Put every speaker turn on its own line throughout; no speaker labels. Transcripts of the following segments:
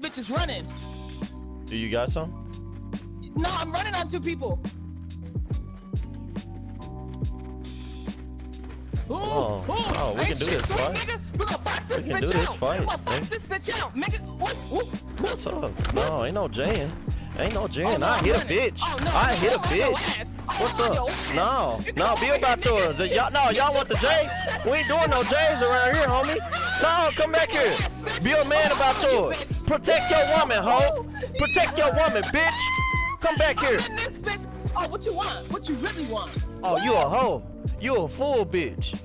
bitch is running.
Do you got some?
No, I'm running on two people. Ooh,
Oh,
ooh,
oh, we can do this fight.
Nigga. We gonna box this
We can
bitch
do this
out.
fight,
We gonna box this bitch out, nigga. Ooh, ooh.
What's up? No, ain't no Jan. Ain't no Jan.
Oh, no,
I
I'm
hit a bitch.
Oh, no,
I
no,
hit a
I'm on your
bitch. What's up? No, no, be about to. The- Y'all, no, y'all want the J? We ain't doing no J's around here, homie. No, come back here. Be a man about to. Protect your woman, hoe. Protect your woman, bitch. Come back here.
In this bitch. Oh, what you want? What you really want?
Oh, you a hoe. You a fool, bitch.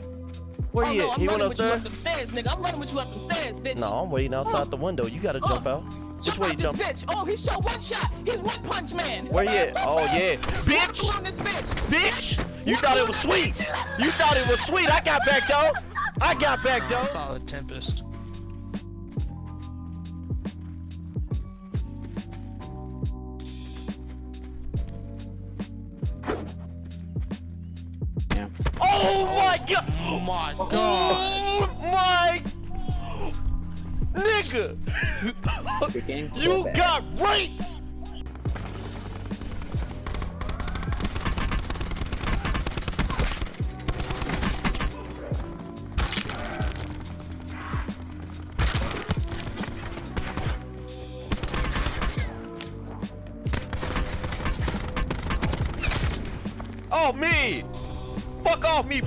Where
oh,
he
no,
at?
I'm
He went
with you up
upstairs?
them stairs, nigga. I'm running with you up them stairs, bitch.
No, I'm waiting outside the window. You gotta jump oh. out. Which way you
this
jump?
bitch. Oh, he shot one shot. He's one punch man.
Where he at? Oh, yeah. Bitch!
bitch.
Bitch! You thought it was sweet. You thought it was sweet. I got back, though. I got back, though.
Solid Tempest.
Oh, my God.
Oh my oh, god.
Oh, my. Nigga. You got raped. Oh, me! Fuck off me!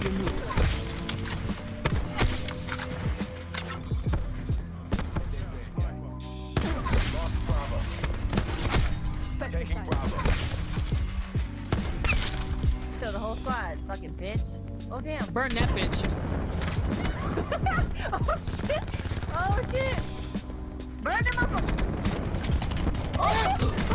Threat removed. Spectre.
Kill the whole squad, fucking bitch. Oh damn.
Burn that bitch.
oh shit! Oh shit! Burn them up! Oh.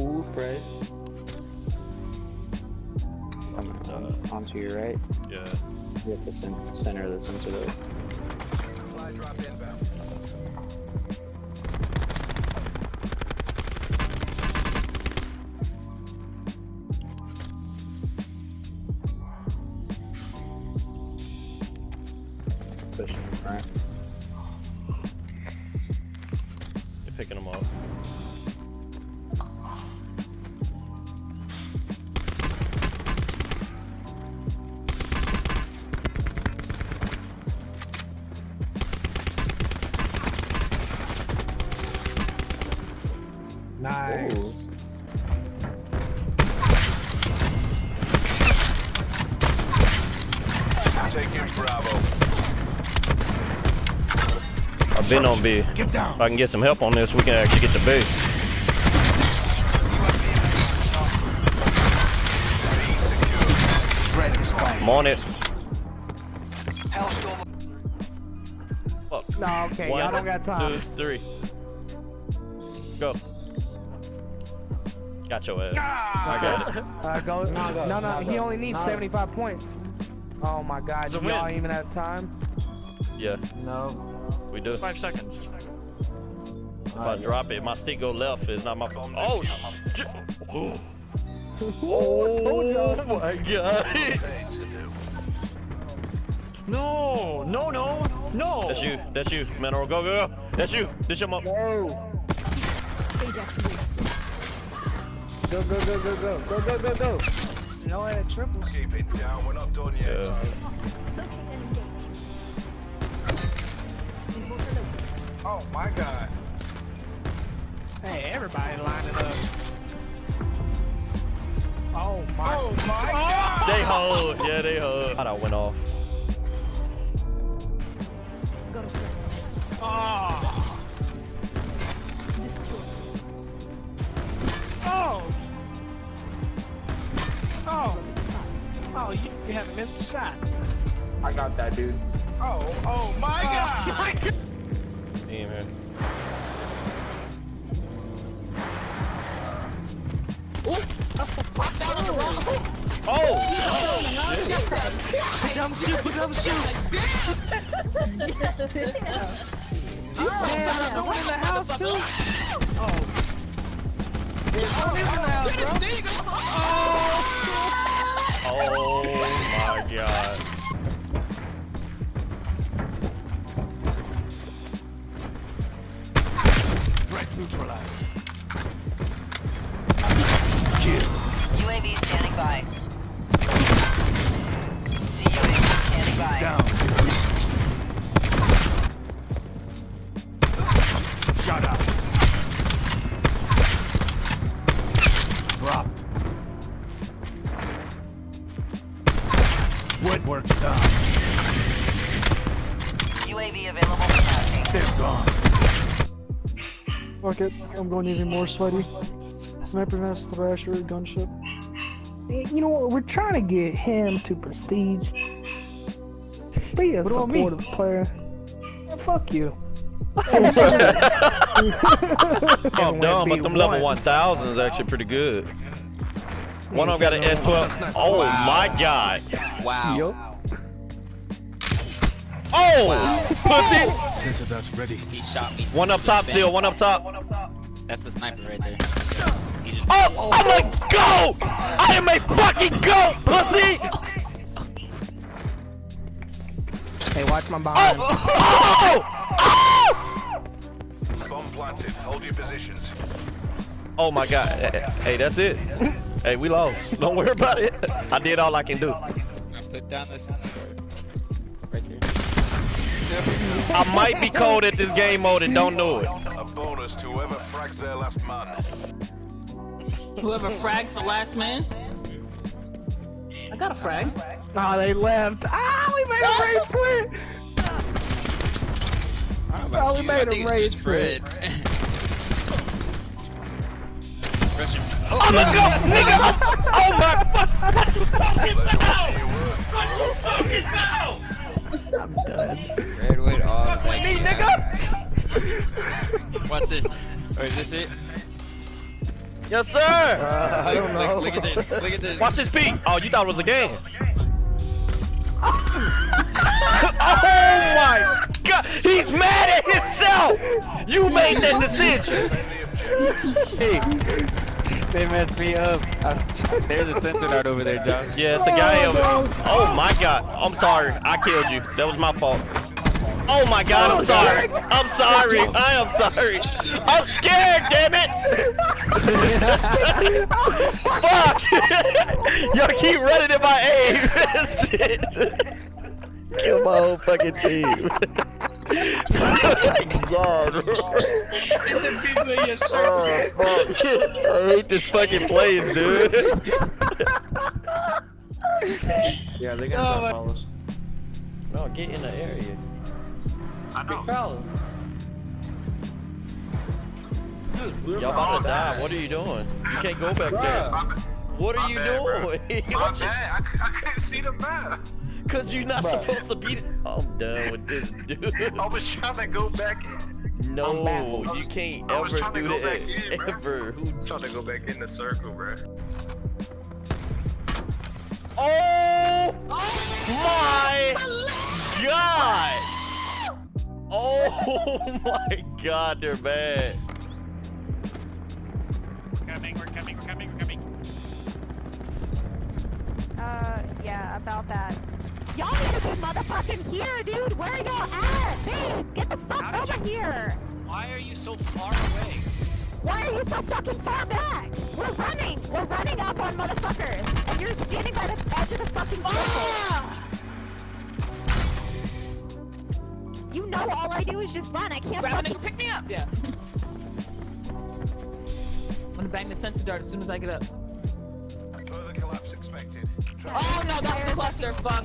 Ooh, right. Coming uh, onto your right.
Yeah.
You have to center, of the sensor though. Supply
drop inbound. Pushing front.
Nice.
Taking Bravo.
I've been on B.
Get down.
If I can get some help on this, we can actually get to B.
B secure. Ready to spike.
I'm on it.
Hellstorm.
Fuck.
No, okay, y'all don't got time.
Two, three. Go. Got your ass. I got it.
Uh, go. No, no, no, he only needs 75 points. Oh my god,
It's
do y'all
win.
even have time?
Yeah,
No.
we do.
Five seconds.
If I drop it, my stick go left. It's not my fault. Oh, shit. Oh, oh my god.
Things to do.
No, no, no, no.
That's you. That's you. Mineral. Go, go, go. That's you. This your mom.
Ajax wasted.
Go, go, go, go, go. Go, go, go, go. No, I had triple.
Keep it down. We're not done yet.
Yeah.
Oh, my God. Hey, everybody lining up. Oh my! Oh my God! Oh!
They hold, yeah, they hold. God, I went off.
Oh. Oh, you, you haven't missed a shot.
I got that, dude.
Oh, oh my oh, god!
My god. Damn
it. Oh! Oh! Dumb shoot, dumb shoot! Damn! You someone in the house
too?
Oh,
Fuck it, I'm going even more sweaty. Sniper vest, thrasher, gunship.
You know what? We're trying to get him to prestige. Be a
What
supportive player. Yeah, fuck you.
Oh, I'm dumb, but them level
one.
1000 is actually pretty good. One of them got an S12. Oh my god.
Wow.
Yup.
Oh! Pussy!
Sensor that's ready.
He shot me.
One up top still, one up top.
That's the sniper right there. He just
oh, oh! I'm a goat! I am a fucking goat, pussy!
Hey, watch my behind.
Oh, oh! Oh!
Bomb planted. Hold your positions.
Oh my god. Hey, Hey, that's it. Hey, we lost. Don't worry about it. I did all I can do.
I put down the sensor right there.
I might be cold at this game mode and don't know it.
A bonus to whoever frags their last man.
Whoever frags the last man. I got a frag.
Oh, they left. Ah, we made a race quit. Oh, we made a race quit.
Russian.
I'm a goat, nigga! Oh my fucking no!
I'm done.
Red went off. Like,
Me, nigga!
Watch this. Oh, is this it?
Yes, sir!
Uh, I don't know.
Look, look at this. Look at this.
Watch this beat. Oh, you thought it was a game. oh my god! He's mad at himself! You made that decision! Hey,
They messed me up. There's a sensor dart over there, Josh.
yeah, it's a guy over there. Oh my god. I'm sorry. I killed you. That was my fault. Oh my god, I'm oh, sorry. I'm sorry. I am sorry. I'm scared, damn it! Fuck! Y'all keep running in my aim. Shit. Kill my whole fucking team. Oh god. Oh, fuck. I hate this fucking place, dude.
Yeah, they got gonna try oh to follow us.
No, get in the area.
Big fella.
Y'all about to die. What are you doing? You can't go back there. What are you doing?
My bad. I, c- I couldn't see the map.
Cause you're not supposed to be. I'm done with this, dude.
I was trying to go back in.
No, you can't
I was
ever
trying to
do
go
that.
back in, bro.
Ever. Who-
trying to go back in the circle, bro.
Oh, oh my god! Oh my god, they're bad.
We're coming, we're coming, we're coming, we're coming.
Uh, yeah, about that. Y'all need to be motherfucking here, dude! Where y'all at? Babe, get the fuck
How
over
you-
here!
Why are you so far away?
Why are you so fucking far back? We're running! We're running up on motherfuckers! And you're standing by the edge of the fucking circle! You know all I do is just run. I can't.
Grab a nigga, pick me up. Yeah. I'm gonna bang the sensor dart as soon as I get up.
Further collapse expected.
Oh no, that's the cluster. Fuck.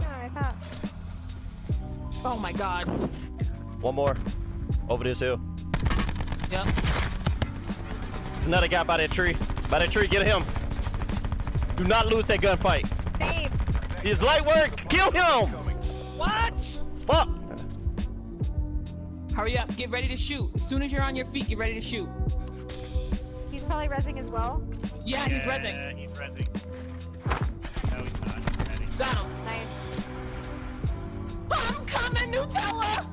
Yeah, I
Oh my god.
One more. Over this hill.
Yep.
Another guy by that tree. By that tree, get him. Do not lose that gunfight.
Babe,
His light work. Kill him.
What?
Fuck!
Hurry up, get ready to shoot. As soon as you're on your feet, get ready to shoot.
He's probably rezzing as well.
Yeah, he's rezzing.
Yeah, he's rezzing. No, he's not. Ready.
Got him.
Nice.
I'm coming, Nutella!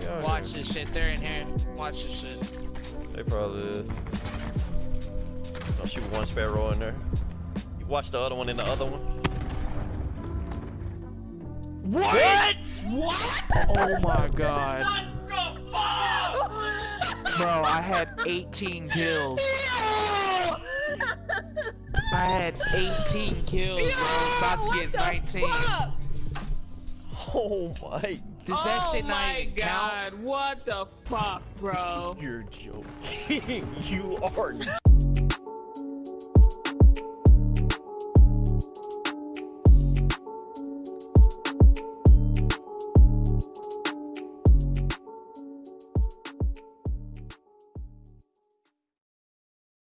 They out
Watch this shit. They're in here. Watch this shit.
They probably is. I'll shoot one sparrow in there. You watch the other one in the other one.
What?
What?
Oh my god.
What the fuck?
Bro, I had 18 kills. I had 18 kills, bro. About to get 19.
Oh my!
Does that
oh
shit not oh
my
even
god, what the fuck, bro?
You're joking. you are